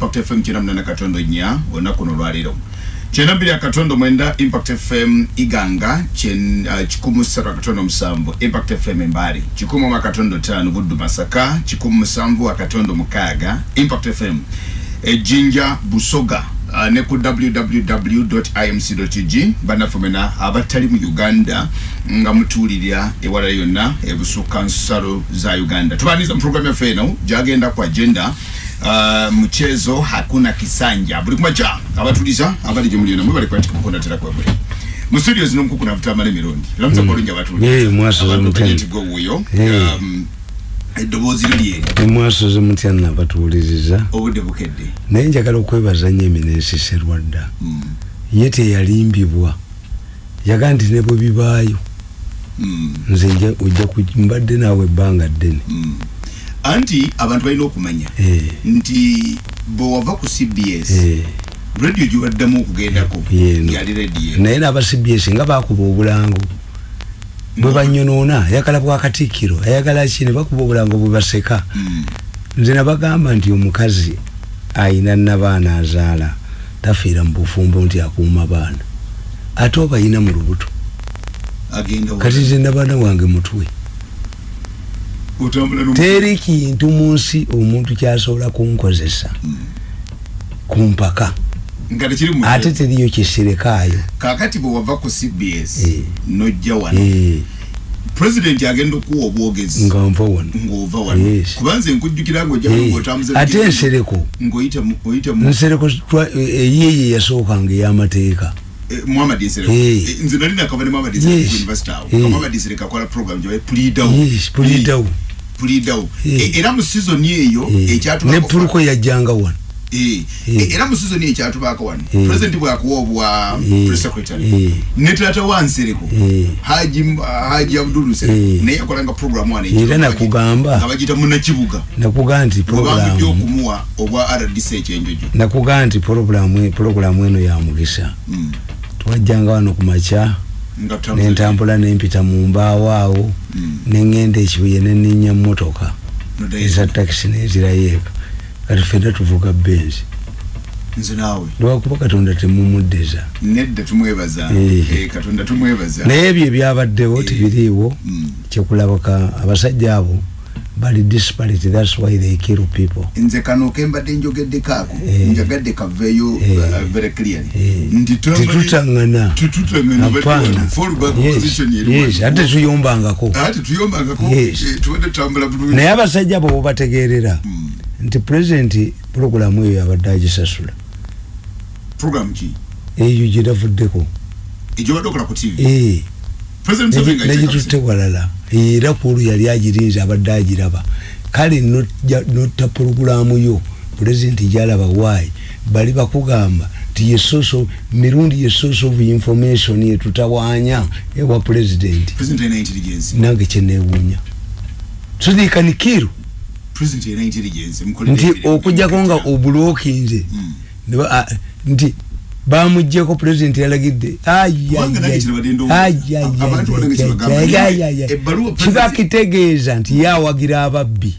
impact fm kyenda munana katondo nnya olunaku luno lwaleero. Kyenda mbiri akatondo mwenda impact fm iganga kyen- uh, kikumu ssatu akatondo musanvu. Impact fm embaale kikumu mu akatondo ttaano buddu masaka. Kikumu musanvu akatondo mukaaga. Impact fm ejjinja busoga. Uh, ne ku www imc bannaffe mwena abatali mu uganda nga mutuulirira ewala yonna ebusukka nsalo za uganda. Tubaniza mu programu yaffe eno gyagenda ku agenda Uh, mchezo hakuna kisanja. Buli kumacha abatuliza abali gye muli namwe bali kwatika mukonda tera kwa buli mu studio zino mkuku na vutamale mirundi lamuza mm. kolunja abatuliza Ye, mwasoza mutani. mutani wuyo Ye. um, eddoboozi liri eri emwasoze mutya nabatuwuliriza obudde bukedde naye njagala okwebaza nnyo eminensi serwadda Mm, ye teyalimbibwa yaga nti ne bwe bibaayo mm, nze nja- ojja ku- mbadde naawe ebbanga ddene mm. Anti abantu balina okumanya Eh, nti bwewava ku cbs eh, radio gyebaddamu okugendako Yeeno. yali radio. Naye n'aba cbs nga bakuba obulango bwe banyonoona ayagala bwakatikkiro ayagala ki? Ne bakuba obulango bwe baseka. Mm, nze nabagamba nti omukazi ayina nabaana azaala tafiira mu bufumbo nti akuuma baana. Ate oba ayina mu lubuto? Kati nze nabaana wange mutwe teri kintu mu nsi omuntu kyasobola kunkozesa. Ku mpaka. Ate teriyo kisirekaayo kakati bwe wava ku cbs Eh. nojja wano Eh, pulezidenti agenda okuwa obwogezi nga nva wano. ng'ova wano. Yes. kubanze nkujjukira ngaojja Eh, ensereko nsereko. eyiye yasookanga ey'amateeka muhammad nsereko Eh. Eh, nze nali nakava ne muhammad Yes. nsereko university awo Eh. muhammad nsereko akola program gye pulidawo Yes, pulidawo. pulidawo Eh. era mu season eyo ne ekyatubako puluko yajjanga wano Eh, Eh. eh, era mu season eyo ekyatubaako wano Eh. president bwakuwa obwa Eh. press secretary Eh. ne taata wa nsereko Eh. haji haji abdul nsereko Eh. naye yakolanga program wano Era nakugamba. nga bagita munakibuga nakugaa nti bwebangujja puroguramu okumuwa obwa rdc ekyenjojo nakugaa nti puroguramu puroguramu eno ya mugisa Twajjanga wano ku makya nentambula nempita mu mbaawo awo Mm. neŋŋenda ekibuye No days. eza takisi nezirayo eka. Kati ffenna tuvuga benzi lwakuba katonda tumwebaza. Eh. Eh, naye ebyo ebyabaddewo tebiriiwo Mm. kyekulabaka abasajja abo bali disparate thats why they kill people. Nze kano kembadde njogeddeko ako Eh. njagadde kaveeyo Eh. uh, very clearly. Eh. nti tetutaŋŋana ate tuyombangako. Eh, naye abasajja abo bobategeerera Mm. nti pulezidenti puroguramu eyo abadde agisasula eyo Eh, nga negitutte walala era kulu yali agirinze abadde agiraba. Kale notta puroguramu yo pulezidenti gyalaba waayi bali bakugamba ti ye source of- mirundi ye source of information yetutawaanya ewa pulezidenti nange intelligence mukolere nti okujjako nga Mm. Ba- ah, nti bamugjeko pulezidenti yalagidde kiba kitegeeza nti yawagira ababbi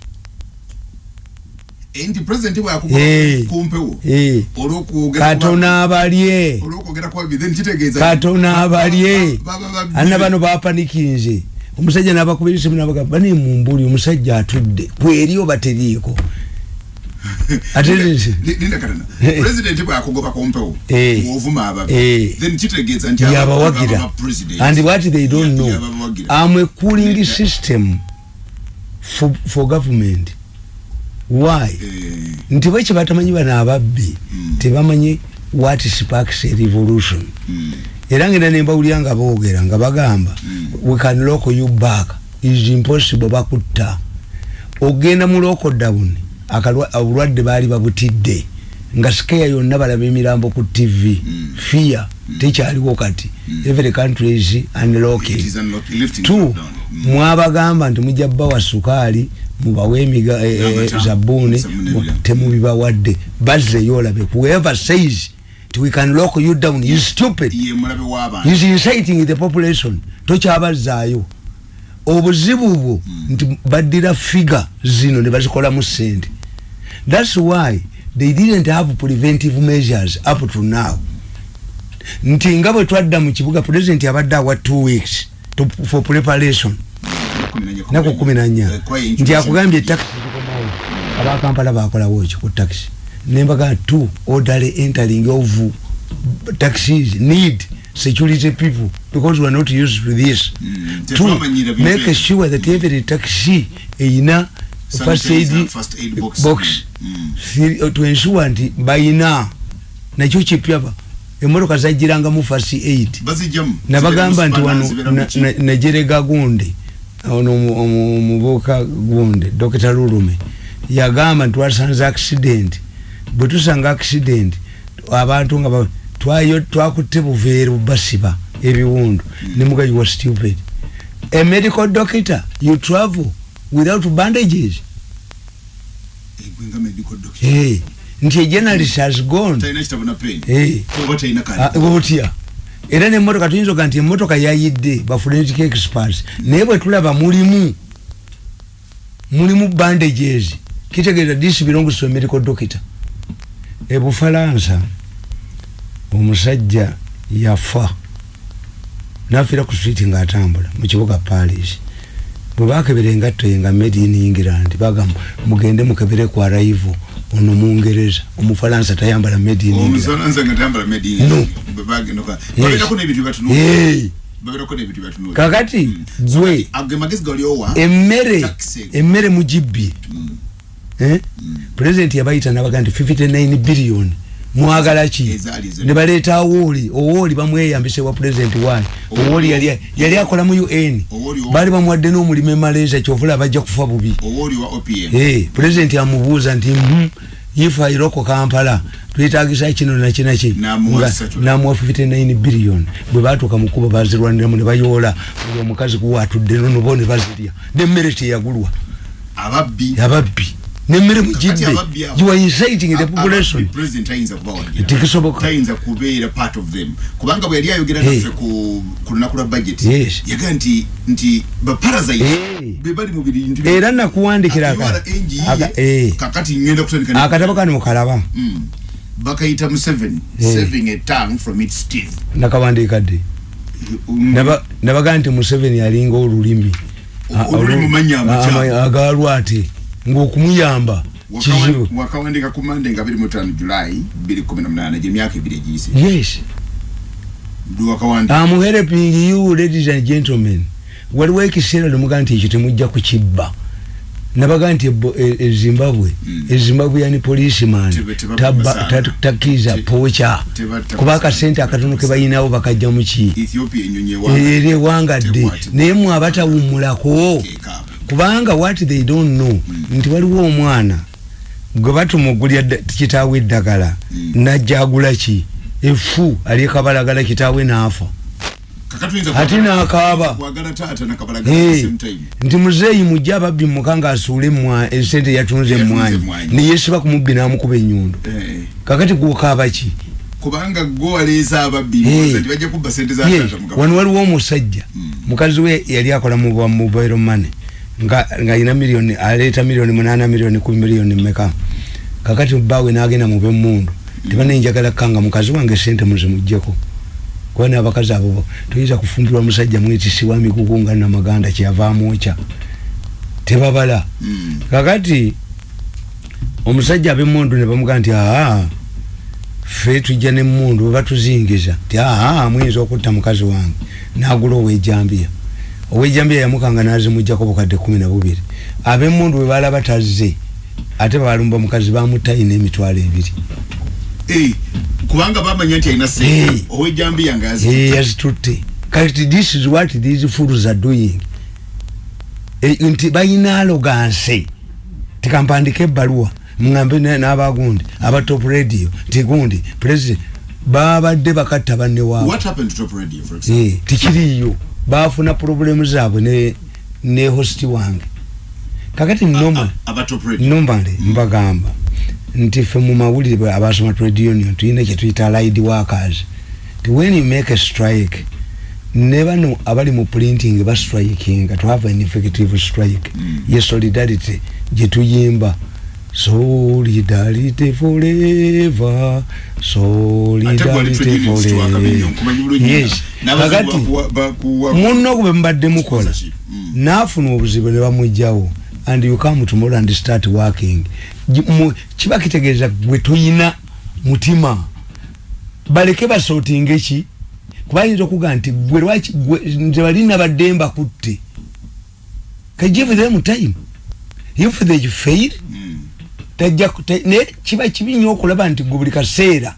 nti president bwakuba Eh. kumpewo Eh, olwokwogera katona abalye olwokwogera kwa bibi then kitegeeza katona abalye Ba- ba- ba- ba- ana bano bapanikinze omusajja nabakubira esimu nabagamba bani mumbuli omusajja atudde kweri oba teriiko linda katana Eh. president bwakugoba kumpewo Eh. mwovuma ababi Eh. then kitegeeza nti yabawagira aba president. And what they don't know i'm a cooling system for, for government. Why? Eh, nti bwe kyebatamanyi bano ababbi Mm. tebamanyi what sparks a revolution. Mm, era ngenda nembawulira nga boogera nga bagamba Mm. we can lock you back. Is impossible bakutta. Ogenda mu lockdown akalwa- obulwadde baali babutidde nga sikeya yonna balaba emirambo ku tv Mm. fear tekyaliwo kati Mm. every country is it unlocking is unlock- lifting two lockdown. Mm. mwabagamba nti mujja bawa sukaali mubawe emiga eh, N'amata, zabuuni temubibawadde bazzeyo olabe whoever says nti we can lock you down is stupid ye mulabe w'abantu is inciting the population tokyabazaayo obuzibu bwo nti baddira figa zino ne bazikolamu sente. Thats why they didn't have preventive measures up to now. Nti nga bwe twadda mu kibuga president abadde awa two weeks to, for preparation. Naku kumi nanya nti akugambye abakampala bakolawo ekyo ku taxi nembaga two orderly entering of taxis need security people because we are not used to this. Mm, two make sure that every taxi eyina first aid first aid box. box. Mm. Three- to ensure nti bayina nakyo kipyaba emotoka zagirangamu first aid. Bazijjamu. Nabagamba nti Zibeera mu wano spanner, zibeera mu na- ki? na- najerega gundi ono omuvubuka gundi dr lulume yagamba nti twasanze accident. Bwe tusanga accident abantu nga ba- twayo twakutte buveero basiba ebiwundu nemuga you were stupid a medical doctor you travel without bandages. Eh, hey. nti a journalist has gone. Talina kitabo na pen. Hey. oba talina Ah, era nemotoka tuyinza oga nti emotoka yayidde ba forensic experts. Naye bwe tulaba mulimu mulimu bandages. Kitegeeza this belongs to a medical doctor. Ebufalansa omusajja yafa nafiira ku street ngaatambula mu kibuga paris bwe bakebera engatto ye nga made in england bagamba mugende mukebere ku arrival ono mungereza omufalansa tayambala made in nga No. kakati gali owa? Emmere emmere mugibbye Eh? president yabayita nabaga nti 59 billion mwagala ki? Ne baleeta awooli. Owooli bamweyambise wa president waayi owooli. Yali yali akola mu un baali bamuwadde n'omulimu e malaysia kyovula bajja kufa bubi. President amubuuza nti "Mhm, if airoko kampala twetagisa kino nakinaki N'amuwa ssatu. namuwa 59 billion. Bwe batuuka mukuba bazirwaniramu ne bayoola omukazi kuwa atudde nonobo ne bazirya. Nemmere teyagulwa. Ababbi nemmere Kakati mugidde ababbi abo- you are inciting the population president tayinza kubawagira Tekisoboka. tayinza kubeera part of them kubanga bwe yali ayogera Hey. naffe ku ku lunaku lwa budget Yes. yaga nti nti baparasite Hey. be bali mu bintu era nakuwandikira aka- Aka- aka- eh. kakati ngenda kutandika ne- akatabo kano mukalaba Mm. bakayita museveni Hey. saving a tongue from its teeth nakawandiika dde Mm. Naba- nabaga nti museveni alinga olulimi O- olulimi manya amakyamu. agalwate ngaokumuyamba Wakawa- kizibu wakawandika ku mande nga 25 julayi 2018 gyemyaka ebiri egiyise yes Dwe wakawandika I'm helping you ladies and gentlemen waliwo ekiseera nemuga nti ekyo temujja kukibba nabaga nti ebo- e- e zimbabwe Mm. e zimbabwe yani policeman taba- basana. ta- takkiriza Te- poca teba- teba- kuba akasente akatono ke bayinawo bakajja muki ethiopia enyonyi ewa era ewangadde Tekwatibwa. naye mwe abatawummulako Teeka. Kubanga what they don't know nti waliwo omwana gwe batumugulya kitaawe eddagala Mm. najja agula ki efu alikabalagala kitaawe naafa kakati oyinza ate n'akaaba. nti muzeeyi mujja ababbi mukanga asuule emwa- esente yatunze emwanyi neyesiba ku mubbi n'amukuba ennyundo. Eh, kakati gwokaaba ki? Kubanga gwe waleeza ababbi wano waliwo omusajja. Mm. mukazi we yali akola mu mobile money nga ng'alina miliyoni aleeta miliyoni munaana miliyoni kumi miliyoni meka kakati bawe n'agenda mu b'emmundu tebanenjagala kanga mukazi wange sente muzimugjeko kuba n'abakazi abo bo toyinza kufumbirwa musajja mwetisi wa mikuku nga namaganda kyeyavaamu okya tebabala. Mm. kakati omusajja ab'emmundu ne bamugaa nti aa ffe tujja n'emmundu bwe batuzingiza. Nti aa muyinza okutta mukazi wange. N'agula owejambiya owejambiya yamukanga n'azimugjako bukadde kumi na bubiri. Ab'emmundu bwe balaba tazze ate balumba mukazi bamutayina emitwalo ebiri. Eh, kubanga bamanya nti alina Hey. sente owejambiya nga Eh, yazikutte. yazitutte. Kati this is what these fools are doing. Eh, nti balina aloganse tikampandika ebbaluwa muŋambe na- n'abagundi aba top radio nti gundi president babadde bakatta banne waabwe what happened to top radio for example? Eh, tikiriiyo bafuna problemu zaabwe ne, ne hosti wange. Kakati nomale mbagamba nti ffe mu mawulire abasoma trade union tulina kyetuyita allied workers ti when you make a strike ne bano abali mu printing bastrikinga to have an effective strike. Mm. ye solidarity gyetuyimba solidarity forever. Solidarity forever. Yes. kakati munno kube mbadde mukola naafuna obuzibu ne bamugjawo and you come tomorrow and start working. Kiba kitegeeza gwe toyina mutima. Baleke basootinga ki kuba ayinza okuga nti gwe lwaki nze bali nabadde mbakutte. Kagive them time. If they fail ta- naye kiba kibi nnyo okulaba nti gwe buli kaseera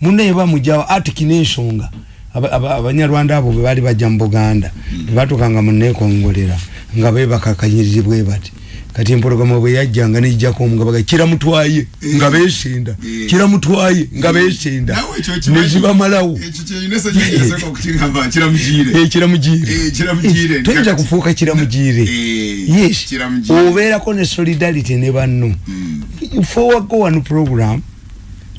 munnaye bamugjawo atiki n'ensonga Aba- aba- abanyarwanda abo bwe baali bajja mu buganda tebatukanga muneekongolera nga bebakakanyirizibwe bati kati empologoma bwe yajjanga nejjako omugabaga kiramutwaye nga beesinda Eh. kiramutwaye nga beesinda. Nezibamalawo kyeyinesa kyenyinasaka okutingamba kiramugire Eh, kiramugire Eh, kiramugire. Eh, toyinza kufuuka kiramugire Eh, yes. Obeerako ne solidarity ne banno. Mm. forward go one program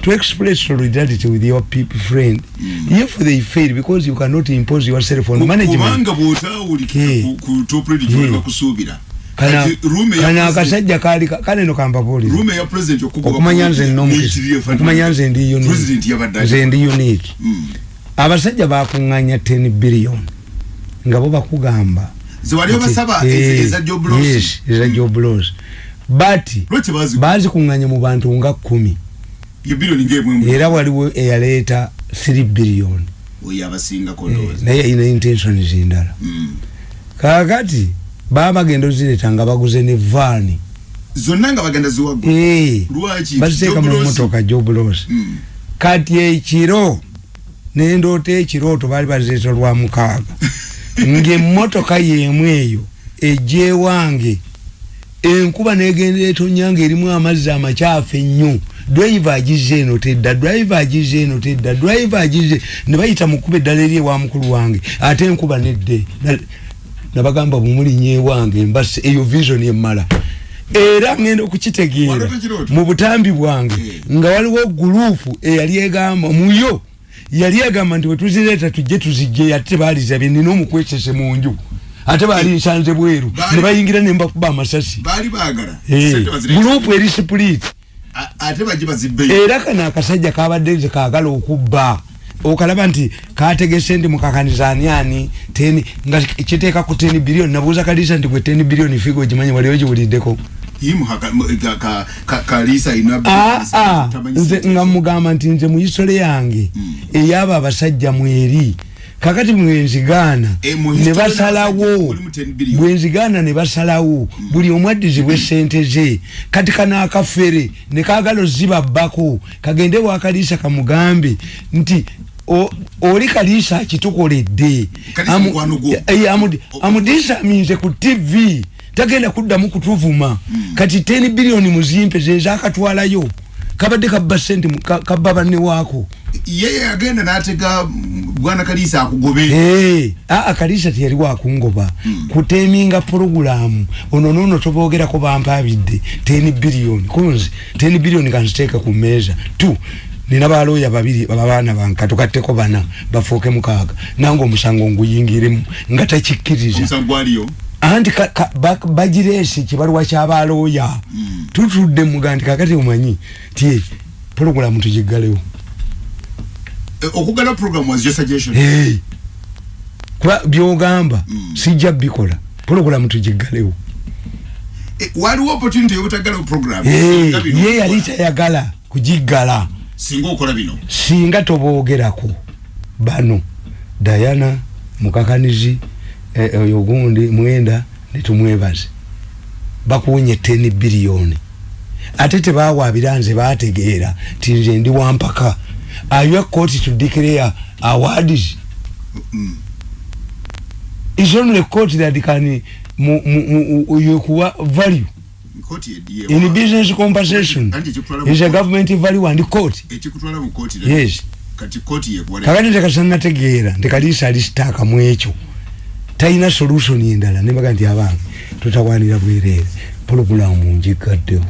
to express solidarity with your people friend Mm. if they fail because you cannot impose yourself on management. kubanga bwotawulikira ku- Eh. kana kana akasajja kali kale no kampabuulira. Room eya president okugoba okumanya ku- nze fund- okumanya nze ndi unique president yabadde nze ndi unique Mm. abasajja bakuŋŋanya 10 billion nga bo bakugamba. Ze wali obasaba eh, eza job loss? yes eza job loss. But bazi bazikuŋŋanya mu bantu nga kumi ye billion ng'emwe era waliwo eyaleeta 3 billion. Oyo abasingako Eh, ndowooza naye ina intentions endala. Mm. kakati baba bagenda ozireta nga baguze ne vaani zonna nga bagenda ziwagwa Eh, lwaki? baziteeka mu Job loss? motoka jobulosi Mm. kati ekiro nendoota ekirooto baali bazireeta lwa mukaaga. Ngaemmotoka yemu eyo ejja ewange enkuba negenda etonyanga erimu amazzi amakyafu ennyo. Drive agize eno tedda drive agize eno tedda drive agize ne bayita mukuba eddala eri ewa mukulu wange ate enkuba nedde nabagamba bumulinnya ewange mbase eyo vision emmala era ngenda okukitegeera mu butambi bwange Eh. nga waliwo gurupu eyali egamba muyo yali egamba nti wetuzireeta tujje tuzijje ate tebaalizabye nina omukwesese mu nju. Ate baali nsanze bweru ne bayingira ne mbakuba amasasi. Baagala. Eh, gurupu eri bazibbeyo. Era kano akasajja kabadde nze kaagala okubba okalaba nti kategese ndi mukakaniza ani ani teni nga kiteeka ku teni biliyoni nabuuza kalisa nti gwe teni biliyoni figa ogimanyi wali ogiwuliddeko Imu haka- m- ka- ka- ka- kalisa ina aa tamanyi nze nga mugamba nti nze mu isole yange Mm. eyaba abasajja mweri kakati mwenzigaana Eh, mu ne history basalawo y'abasajja mulimu 10 billion. bwenzigaana ne basalawo buli omu addizibwa esente ze. Kati kanaakafere ne kaagala ozibabbako. Kagende wakaliisa kamugambe nti o- oli kaliisa akitukoledde Kaliisa Amu- mukwano gwo. eh, amudi- amudisaminze ku tv tagenda kuddamu kutuvuma. Kati 10 biliyoni muzimpe zezakatwalayo kabadde kabba sente mu- ka- kabba banne waako yeye agenda n'atega mm, bwana kalisa akugobe. Eh, aa kalisa teyali wakungoba kuteminga purogulamu ono nono tobogerako bampabidde 10 biliyoni kunzi 10 biliyoni kanziteeka ku meeza tu nina balooya babiri abaana banka tukatteko bana bafuuke mukaaga. Nange omusango nguyingiremu nga takikkiriza. Anti ka- ka- ba- bagireese kibaluwa kyabalooya Mm. tutudde muga nti kakati omanyi ti purogulamu tugiggalewo okugala program was your suggestion. Hey. kuba byogamba Mm. sijja bikola. Purogulamu tugiggalewo. Eh, waliwo opportunity yobutagala program? Hey, ye yali tayagala kugiggala. Singa okola bino. Singa toboogerako. Bano dayana mukakanizi eh, oyo gundi mwenda netumwebaze bakuwunye 10 biliyoni ate tebawaabira nze bategeera ti nze ndi wampaka are you a court to declare awards Mm. is only a court that can mu, mu, mu, yokuwa value? In wa- business compensation mu is a government value and court? Ekikutwala mu kkooti yes. Kati kkooti yekuwale kakati tekasanategeera ntekaliisa alisitaaka mu ekyo talina solution endala nebaga nti abange tutawanira bwereere pulogulamu ngigaddewo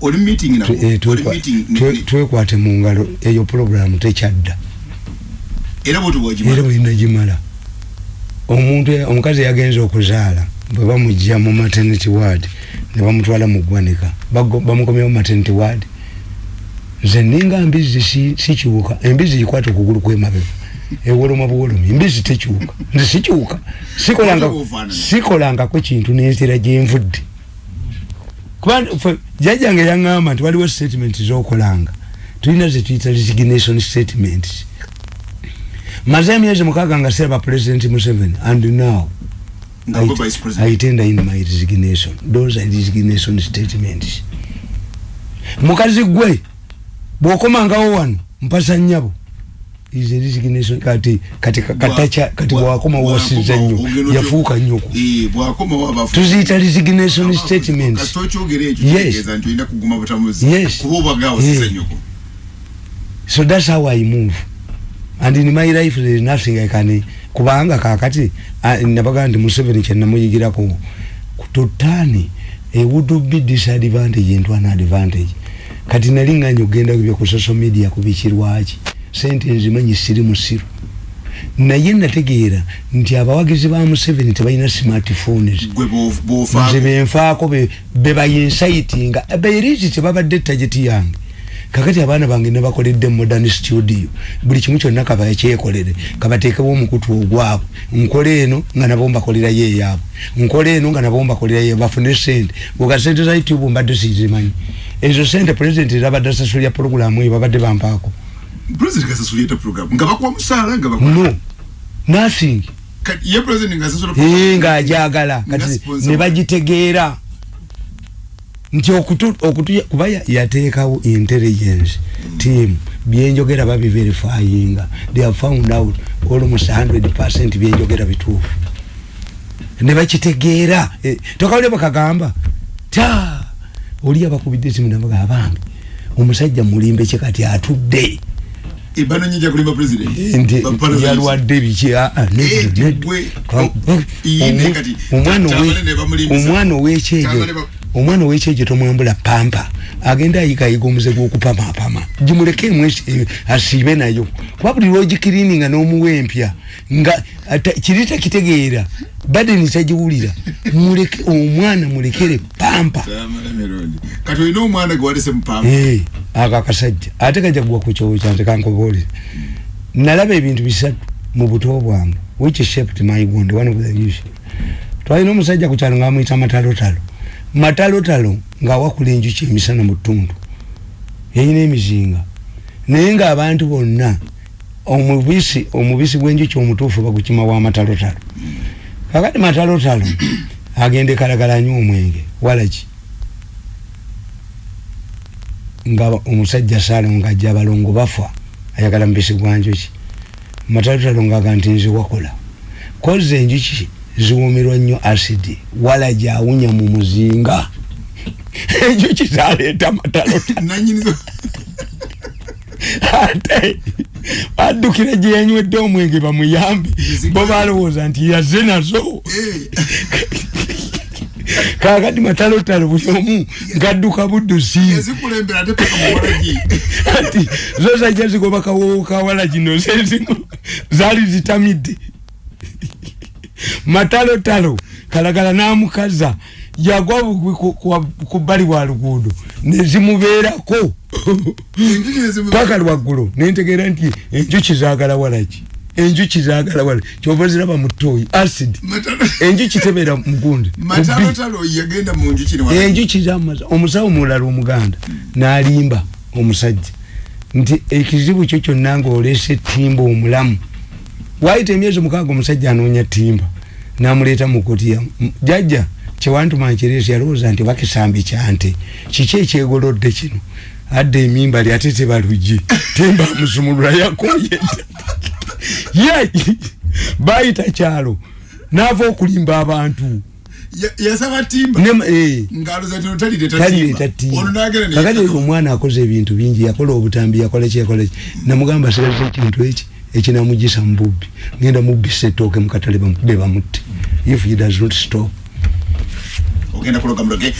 oli meeting nabo eh, oli meeting twekwate mu ngalo eyo pulogulamu tekyadda. Era bwoti era bwogimala bwenagimala omuntu omukazi yagenza okuzaala bwe bamugja mu maternity ward ne bamutwala mu ggwanika. Bamukomyewo maternity ward. Nze ninga mbizi si- sikiwuka embizi gikwata okugulu kwemabega ewoloma buwolomi embizi tekiwuka nze bw'ofaanana. sikolangako kintu nenzira gyenvudde jjajjange yaŋŋamba nti waliwo statement zokolanga tulina zetuyita resignation statements maze emyezi mukaaga nga seraba president museveni and now I president tender in my resignation. Those are resignation statements. Mukazi gwe bwokomangawo wano mpasa nnyabo is a resignation kati kati katacha kati Bwa- bwakoma bwa- nnyo yafuuka nnyoku Eh, bwakomawo abafu tuziyita resignation statements. kasita okyogera ekyo Yes. kitegeeza nti olina kuguma butamuzi Yes. kuba obagawo siza Yeah. nnyoko so that's how I move. And in my life there is nothing I can kubanga kakati nabaga nti Museveni kyenamuyigirako kutotani it would be disadvantage into an advantage. Kati nali nganya ogenda kubya ku social media kubikirwaki sente nzimanyi siri musiru naye nategeera nti abawagizi ba Museveni tebalina smartphones nze benfaako be bebayinsaitinga beerizi tebabadde tageti yange. Kakati abaana bange nebakoledde modern studio buli kimu kyonna kaba kyekolere kabateekewo omukutu ogwabwe. Nkola eno nga nabo mbakolerayo eyaabwe. Nkola eno nga nabo mbakolerayo bafune sente bwoga sente za youtube mbadde sizimanyi. Ezo sente president zabadde asasulya programu eyo babadde bampaako president kasasula yeta program. Nga bakuwa musaala nga bakuwa no. Nothing Kati ye president nga asasula ee ngaajagala Nga kati sponsor. ne bagitegeera. Nti okutu, okutu kuba ya- yateekawo intelligence team. Byenjogera babiverifyinga. They have found out almost 100 byenjogera bituufu. Ne bakitegeera. Eh, tokawulire bakagamba ta! Oli abakubidde simu nabaga abange omusajja mulimbe kye kati atudde ebano nyinja kulimba president nti Ba parasites. yalwadde biki aa, nedda, Eh, nedda. gwe, Ka- oh, oh, iye ne omwa- kati, omwana tamale ne bamulimbisa. omwana owekyejo Tamale ba- omwana owekyejo tomwambula pampa agenda ayigayiga omuze gwokupamapama gimuleke emwesi eh, asiibe nayo kuba buli lwogikiriininga n'omuwa empya nga kiri takitegeera badeni tagiwulira muleke omwana mulekere pampa. Kati olina omwana gwe walese mupamba Eh, ako akasajja ate kajja kugwa ku kyowo kyante kankoboolere nalaba ebintu bisatu mu buto bwange which shaped my wound. One of the issue twalina omusajja ku kyalo ngaamuyita matalotalo matalotalo ng'awakula enjuki emisana mu ttundu yayina emizinga. Naye ng'abantu bonna omubisi omubisi gw'enjuki omutuufu bagukima wa matalotalo kakati matalotalo agenda ekalagala anywa omwenge. Walaki nga omusajja saalo ngaajja abalongo bafa ayagala mubisi gwa njuki. Matalotalo ngaaga nti nze wakola. Koze enjuki ziwumirwa nnyo asidi wala gyawunya mu muzinga. Enjuki zaleeta matalotalo nanyinizo ate baddukira gye yanywedde omwenge bamuyambe. Bo balowooza nti yaze nazo. Kakati matalotalo buli omu ngadduka buddusi ati zo zajja zigoba kawowo kawala kino zezimu zaali zitamidde matalotalo kalagala n'amukaza. Yagwa bugwi ku- bbali bwa luguudo. Nezimubeerako paka lwaggulu nentegeera nti enjuki zaagala walaki enjuki zaagala walaki kyova ziraba mu ttooyi acid. Enjuki tebeera mugundi mu bbi. matalotalo yagenda mu njuki ne wala- enjuki zamaza omusawo mulala omuganda n'alimba omusajja. Nti ekizibu kyo kyonna ngaolese timba omulamu waayita emyezi mukaaga omusajja anoonya timba n'amuleeta mu kutiya M- jjajja kyewantuma nkiresi yalowooza nti bakisambi kyante kiki ekyegolodde kino? Adda emimba ly ate tebalugye timba amusumulula yakoye. Ye baayita kyalo n'ava okulimba abantu. Ya- yasaba timba Ne- eh. omwana akoze ebintu bingi yakola obutambi yakola ki yakola ki? Namugamba sigaza ekintu eki ekinamugisa mu bubbi ngenda mubbisa ettooke mukatale bamukube bamutte if he does not stop. Ogenda kuloga muloge.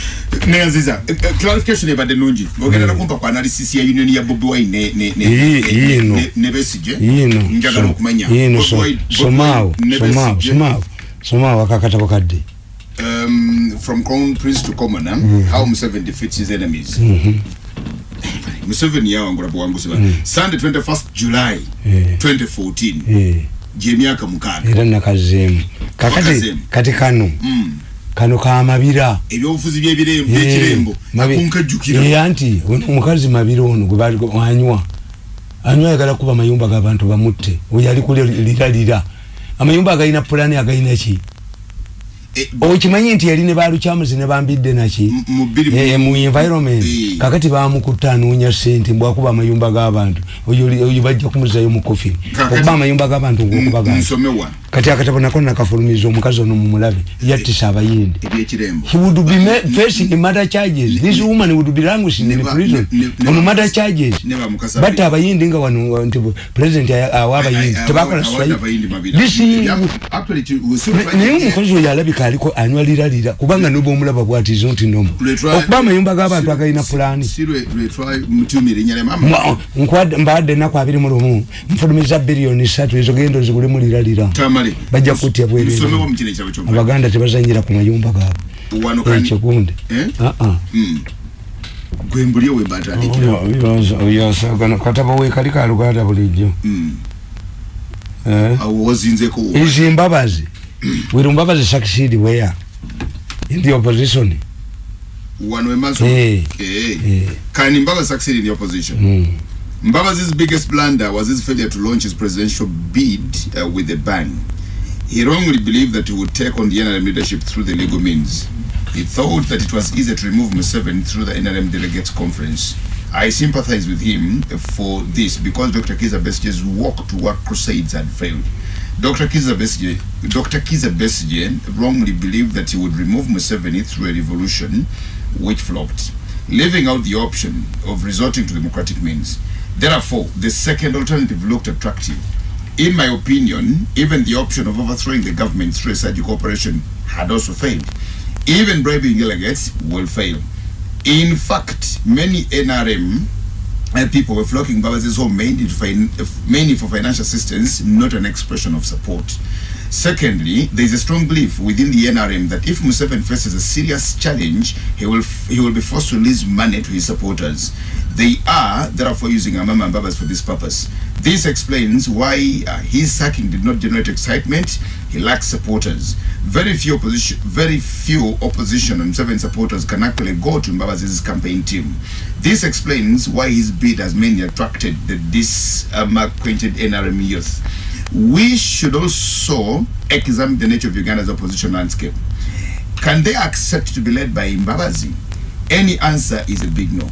Neyanziza Eh, eh, clarification ebadde nungi ogenda nakumpa ku analysis ya union ya bobi wine ne- ne- ne- ne- ne- ne njagala okumanya. yino Bobi Wine- Bobi somaawo Wine ne somaawo Besigye. somaawo somaawo akakatabo kadde um, from crown prince to commoner how museveni defeats his enemies museveni yawangula buwanguzi ba sunday 21st july Eh. 2014 Eh, gyemyaka mukaaga. Era nakazeemu kakati Wakazeemu. kati kano Mm. kano kamabira ebyobufuzi by'ebire- by'ekirembo nakunkajjukira anti ono omukazi mabira ono gwe bali anywa. Anywa ayagala kuba amayumba g'abantu bamutte. Oyo ali kuliralira amayumba agalina pulani agalina ki? Eh, okimanyi nti yali ne balukyamuzi ne bambidde naki? Mu Eh, mu environment. Eh. kakati bamukutta anoonya sente mbwakuba amayumba g'abantu. Oyo bajja kumuzayo mu kofi okuba amayumba g'abantu ngaokubaga nsomewa kati akatabo nako nakafulumiza omukazi ono mumulabe yattisa abayindi. He would be ma- facing murder charges. This woman would be languishing in Ne prison. ne- ne- on ne- murder charges. Ne but abayindi nga wano nti president aya- awa abayindi. tebakola mabira This- Actually, ki- we still find- naye omukozi oyo alabika aliko anywa liralira kubanga noba omulaba bwatizo nti nomo Lwe twa- okuba amayumba g'abantu si- agalina si- pulaani. si lwe lwe twamutumira erinnya lya mama Mwa- nkwadde- mbadde enaku abiri mu lumu. Nfulumiza biliyoni satu ezo genda ozigulemu liralira bajja kutya bwerere abaganda tebazanyira ku mayumba gaabwe ekikundi gwe mbulyo webatandikira kataba wekali kaluganda succeed where? In the opposition. Eh. Eh. Eh. Kani mbaba succeed in the opposition? Mm. Mbabazi's biggest blunder was his failure to launch his presidential bid uh, with a bang. He wrongly believed that he would take on the NRM leadership through the legal means. He thought that it was easier to remove Museveni through the NRM delegates conference. I sympathize with him for this because Dr. Kiza Besge's walk to work crusades had failed. Dr. Kiza Besge, Dr. Kiza Besge wrongly believed that he would remove Museveni through a revolution, which flopped, leaving out the option of resorting to democratic means. Therefore, the second alternative looked attractive. In my opinion, even the option of overthrowing the government through a surgical operation had also failed. Even bribing delegates will fail. In fact, many NRM uh, people were flocking Babazi's home mainly, mainly for financial assistance, not an expression of support. Secondly, there is a strong belief within the NRM that if Museveni faces a serious challenge, he will he will be forced to release money to his supporters. They are therefore using Amama and Babas for this purpose. This explains why uh, his sacking did not generate excitement. He lacks supporters. Very few opposition, very few opposition and seven supporters can actually go to Mbabazi's campaign team. This explains why his bid has mainly attracted the disacquainted NRM youth. We should also examine the nature of Uganda's opposition landscape. Can they accept to be led by Mbabazi? Any answer is a big no.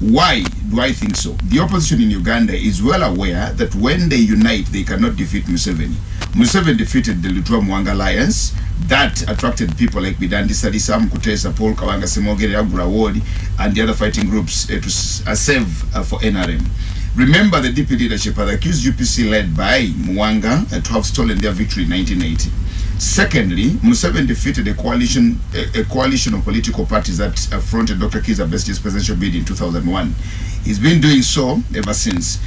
Why do I think so? The opposition in Uganda is well aware that when they unite, they cannot defeat Museveni. Museveni defeated the Lutwa Mwanga Alliance. That attracted people like Bidandi Sadisa, Mkutesa, Paul Kawanga, Semogere, Agura Ward, and the other fighting groups uh, to uh, save uh, for NRM. Remember the DP leadership had accused UPC led by Mwanga uh, to have stolen their victory in 1980. Secondly, Museveni defeated a coalition, a, a coalition of political parties that fronted Dr. Kiza Besge's presidential bid in 2001. He's been doing so ever since.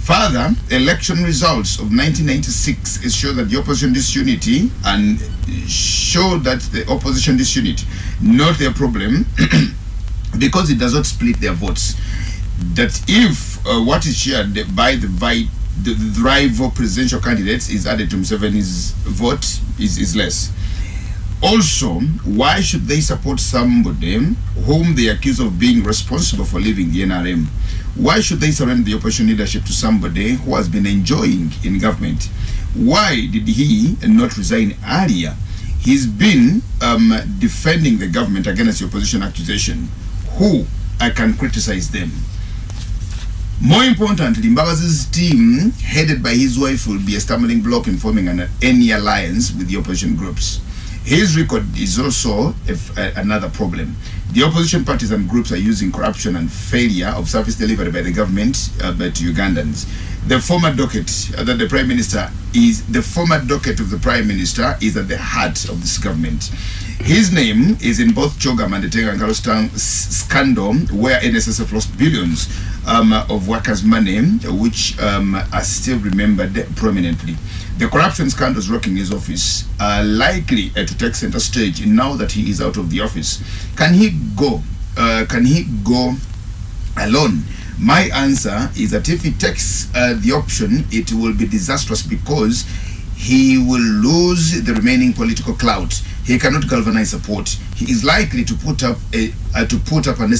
Further, election results of 1996 is show that the opposition disunity and show that the opposition disunity, not their problem, because it does not split their votes. That if uh, what is shared by the by the rival presidential candidates is added to Museveni's vote is, is less. Also, why should they support somebody whom they accuse of being responsible for leaving the NRM? Why should they surrender the opposition leadership to somebody who has been enjoying in government? Why did he not resign earlier? He's been um, defending the government against the opposition accusation. Who I can criticize them? More importantly, Mbabazi's team, headed by his wife, will be a stumbling block in forming an, any alliance with the opposition groups. His record is also another problem. The opposition parties and groups are using corruption and failure of service delivery by the government uh, by Ugandans. the former docket uh, that the prime minister is the former docket of the prime minister is at the heart of this government. His name is in both Chogam and the s- scandal, where NSSF lost billions um, of workers' money, which um, are still remembered prominently. The corruption scandals rocking his office are likely uh, to take center stage now that he is out of the office. Can he go? Uh, can he go alone? My answer is that if he takes uh, the option, it will be disastrous because he will lose the remaining political clout. He cannot galvanize support. He is likely to put up a uh, to put up an